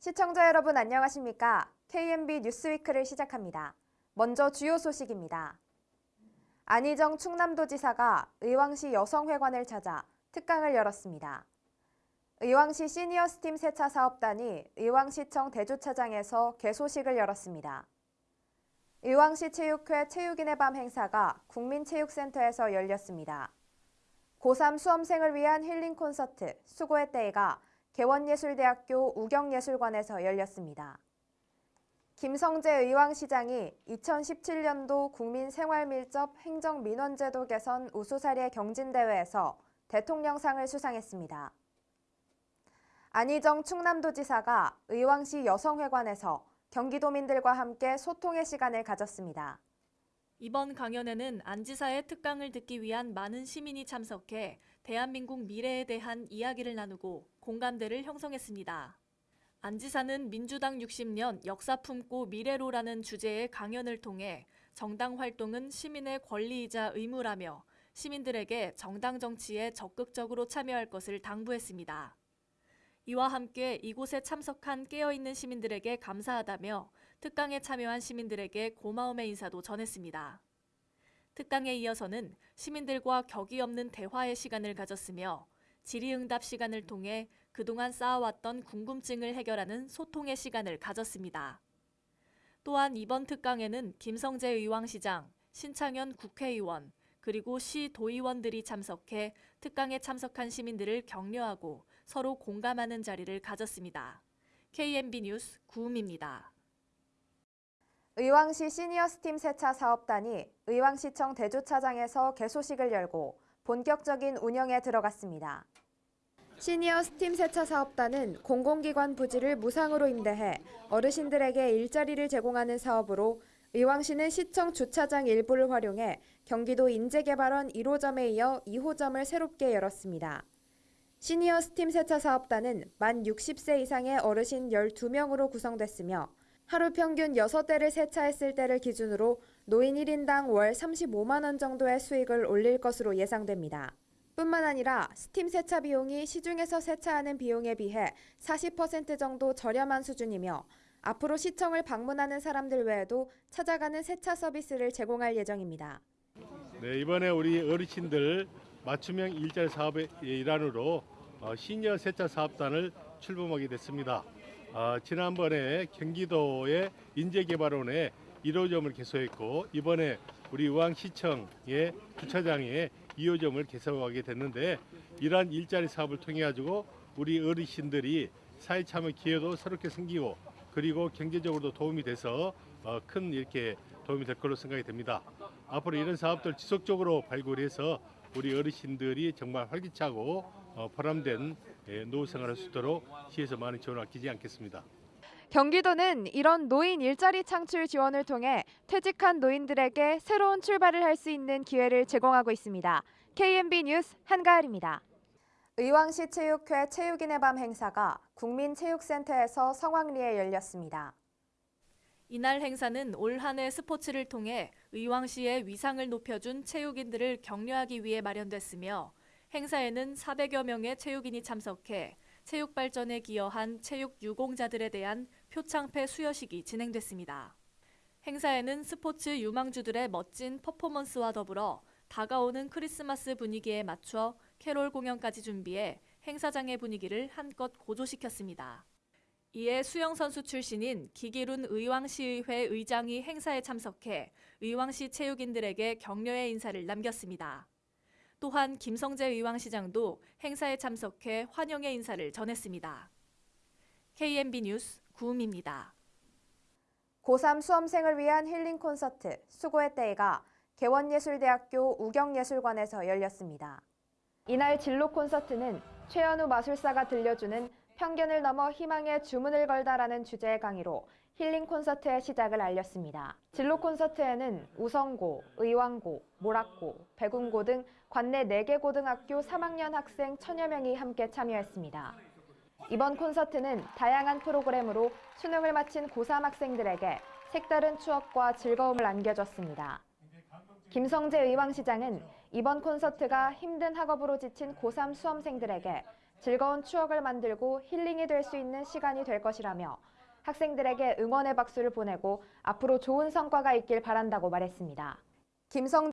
시청자 여러분 안녕하십니까? KMB 뉴스위크를 시작합니다. 먼저 주요 소식입니다. 안희정 충남도지사가 의왕시 여성회관을 찾아 특강을 열었습니다. 의왕시 시니어 스팀 세차 사업단이 의왕시청 대주차장에서 개소식을 열었습니다. 의왕시 체육회 체육인의 밤 행사가 국민체육센터에서 열렸습니다. 고3 수험생을 위한 힐링 콘서트 수고의 때가 개원예술대학교 우경예술관에서 열렸습니다. 김성재 의왕시장이 2017년도 국민생활밀접 행정민원제도 개선 우수사례 경진대회에서 대통령상을 수상했습니다. 안희정 충남도지사가 의왕시 여성회관에서 경기도민들과 함께 소통의 시간을 가졌습니다. 이번 강연에는 안 지사의 특강을 듣기 위한 많은 시민이 참석해 대한민국 미래에 대한 이야기를 나누고 공감대를 형성했습니다. 안 지사는 민주당 60년 역사 품고 미래로라는 주제의 강연을 통해 정당 활동은 시민의 권리이자 의무라며 시민들에게 정당 정치에 적극적으로 참여할 것을 당부했습니다. 이와 함께 이곳에 참석한 깨어있는 시민들에게 감사하다며 특강에 참여한 시민들에게 고마움의 인사도 전했습니다. 특강에 이어서는 시민들과 격이 없는 대화의 시간을 가졌으며 질의응답 시간을 통해 그동안 쌓아왔던 궁금증을 해결하는 소통의 시간을 가졌습니다. 또한 이번 특강에는 김성재 의왕시장, 신창현 국회의원, 그리고 시 도의원들이 참석해 특강에 참석한 시민들을 격려하고 서로 공감하는 자리를 가졌습니다. KMB 뉴스 구음입니다. 의왕시 시니어 스팀 세차 사업단이 의왕시청 대주차장에서 개소식을 열고 본격적인 운영에 들어갔습니다. 시니어 스팀 세차 사업단은 공공기관 부지를 무상으로 임대해 어르신들에게 일자리를 제공하는 사업으로 의왕시는 시청 주차장 일부를 활용해 경기도 인재개발원 1호점에 이어 2호점을 새롭게 열었습니다. 시니어 스팀 세차 사업단은 만 60세 이상의 어르신 12명으로 구성됐으며 하루 평균 6대를 세차했을 때를 기준으로 노인 1인당 월 35만 원 정도의 수익을 올릴 것으로 예상됩니다. 뿐만 아니라 스팀 세차 비용이 시중에서 세차하는 비용에 비해 40% 정도 저렴한 수준이며 앞으로 시청을 방문하는 사람들 외에도 찾아가는 세차 서비스를 제공할 예정입니다. 네, 이번에 우리 어르신들 맞춤형 일자리 사업의 일환으로 어, 시니어 세차 사업단을 출범하게 됐습니다. 어, 지난번에 경기도의 인재개발원에 1호점을 개소했고 이번에 우리 의왕시청의 주차장에 2호점을 개소하게 됐는데 이러한 일자리 사업을 통해 가지고 우리 어르신들이 사회 참여 기회도 새롭게 생기고 그리고 경제적으로도 도움이 돼서 어, 큰 이렇게 도움이 될 걸로 생각이 됩니다. 앞으로 이런 사업들 지속적으로 발굴해서 우리 어르신들이 정말 활기차고 어, 보람된 예, 노후 생활을 할수 있도록 시에서 많은 지원을 아끼지 않겠습니다. 경기도는 이런 노인 일자리 창출 지원을 통해 퇴직한 노인들에게 새로운 출발을 할 수 있는 기회를 제공하고 있습니다. KMB 뉴스 한가을입니다. 의왕시 체육회 체육인의 밤 행사가 국민체육센터에서 성황리에 열렸습니다. 이날 행사는 올 한 해 스포츠를 통해 의왕시의 위상을 높여준 체육인들을 격려하기 위해 마련됐으며 행사에는 400여 명의 체육인이 참석해 체육 발전에 기여한 체육 유공자들에 대한 표창패 수여식이 진행됐습니다. 행사에는 스포츠 유망주들의 멋진 퍼포먼스와 더불어 다가오는 크리스마스 분위기에 맞춰 캐롤 공연까지 준비해 행사장의 분위기를 한껏 고조시켰습니다. 이에 수영 선수 출신인 기기룬 의왕시의회 의장이 행사에 참석해 의왕시 체육인들에게 격려의 인사를 남겼습니다. 또한 김성재 의왕시장도 행사에 참석해 환영의 인사를 전했습니다. KMB 뉴스 구음입니다. 고3 수험생을 위한 힐링 콘서트 수고의 때가 개원예술대학교 우경예술관에서 열렸습니다. 이날 진로 콘서트는 최현우 마술사가 들려주는 편견을 넘어 희망의 주문을 걸다라는 주제의 강의로 힐링 콘서트의 시작을 알렸습니다. 진로 콘서트에는 우성고, 의왕고, 모락고, 백운고 등 관내 4개 고등학교 3학년 학생 천여 명이 함께 참여했습니다. 이번 콘서트는 다양한 프로그램으로 수능을 마친 고3 학생들에게 색다른 추억과 즐거움을 안겨줬습니다. 김성재 의왕시장은 이번 콘서트가 힘든 학업으로 지친 고3 수험생들에게 즐거운 추억을 만들고 힐링이 될 수 있는 시간이 될 것이라며 학생들에게 응원의 박수를 보내고 앞으로 좋은 성과가 있길 바란다고 말했습니다. 김성